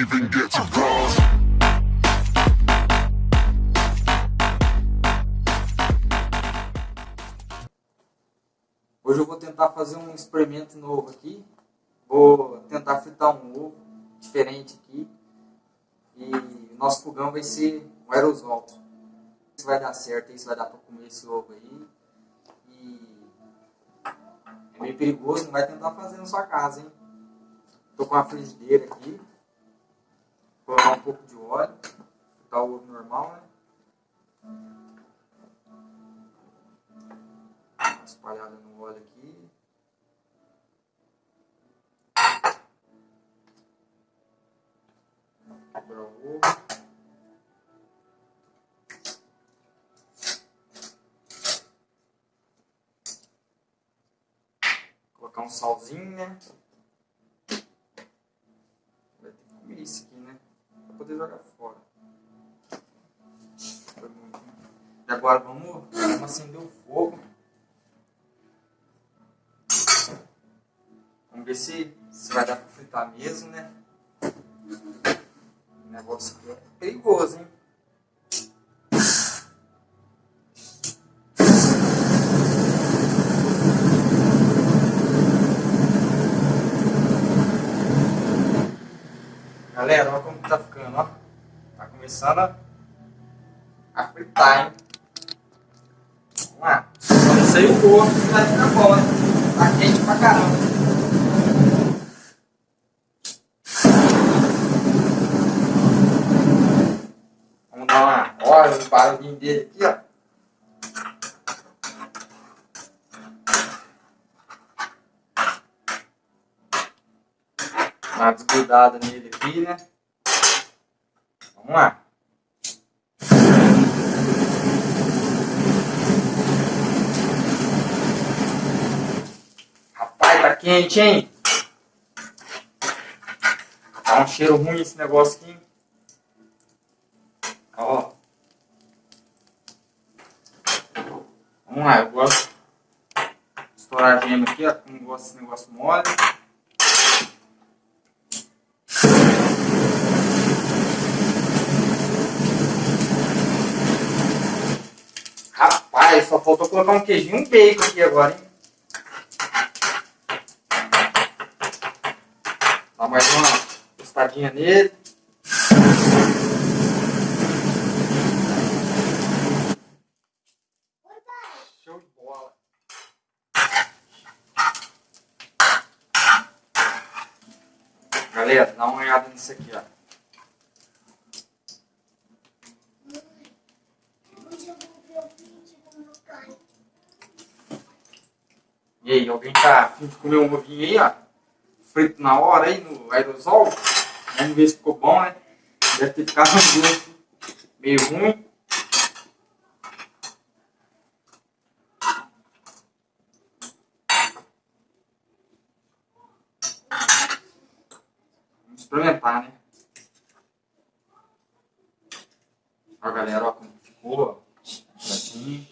even get to. Hoje eu vou tentar fazer um experimento novo aqui. Vou tentar fritar um ovo diferente aqui. E nosso fogão vai ser um aerosol. Se vai dar certo se vai dar para comer esse ovo aí. E é meio perigoso, não vai tentar fazer na sua casa, hein? Tô com a frigideira aqui. Vou colocar um pouco de óleo. Fritar o ovo normal, né? Uma espalhada no óleo aqui. Quebrar o ovo. Colocar um salzinho, né? Vai ter que comer isso aqui, né? Pra poder jogar fora. Foi muito? E agora vamos, vamos acender o fogo. Vamos ver se, se vai dar pra fritar mesmo, né? O negócio aqui é perigoso, hein? Galera, olha como tá ficando, ó. Tá começando a, fritar, hein? Vamos lá. Só não sei o gosto que vai ficar bom, né? Tá quente pra caramba. Vamos dar uma... Olha o barulhinho dele aqui, ó. Uma desgrudada nele aqui, né? Vamos lá. Rapaz, tá quente, hein? Tá um cheiro ruim esse negócio aqui. Ó. Vamos lá, eu gosto de estourar a gema aqui, ó. Não gosto desse negócio mole. Rapaz, só faltou colocar um queijinho um bacon aqui agora, hein? Dá mais uma tostadinha nele. Show de bola. Galera, dá uma olhada nisso aqui, ó. E aí, alguém tá afim de comer um ovinho aí, ó? Frito na hora aí no aerosol? Vamos ver se ficou bom, né? Deve ter ficado um gosto meio ruim. Vamos experimentar, né? Ó, galera, ó como ficou, ó. Assim.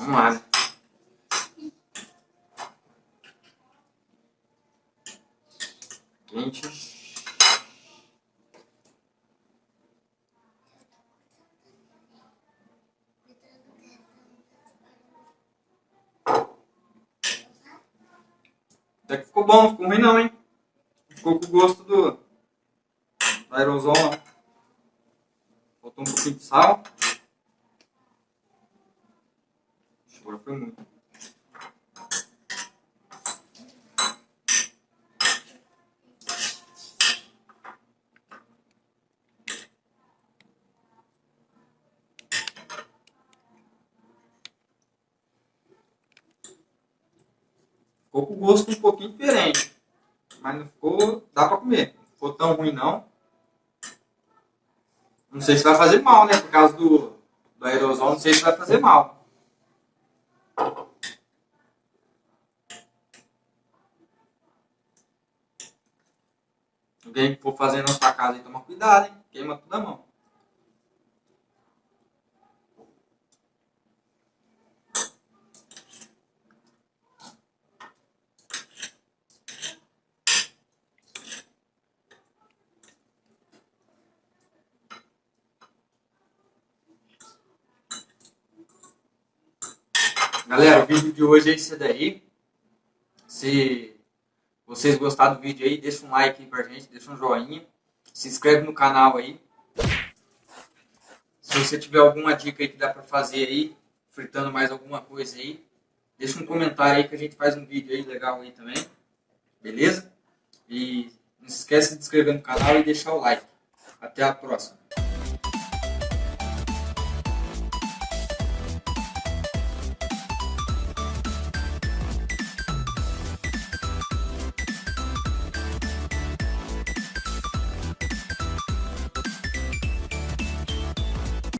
Vamos lá, né? Quente. Até que ficou bom, ficou ruim não, hein? Ficou com o gosto do, aerosol. Faltou um pouquinho de sal. Agora foi muito. Ficou com gosto um pouquinho diferente. Mas não ficou. dá pra comer. Não ficou tão ruim não. Não sei se vai fazer mal, né? Por causa do, do aerosol, não sei se vai fazer mal. Alguém que for fazer na sua casa toma cuidado, hein? Queima tudo a mão. Galera, o vídeo de hoje é esse daí. Se vocês gostaram do vídeo aí, deixa um like aí pra gente, deixa um joinha. Se inscreve no canal aí. Se você tiver alguma dica aí que dá pra fazer aí, fritando mais alguma coisa aí, deixa um comentário aí que a gente faz um vídeo aí legal aí também. Beleza? E não se esqueça de se inscrever no canal e deixar o like. Até a próxima.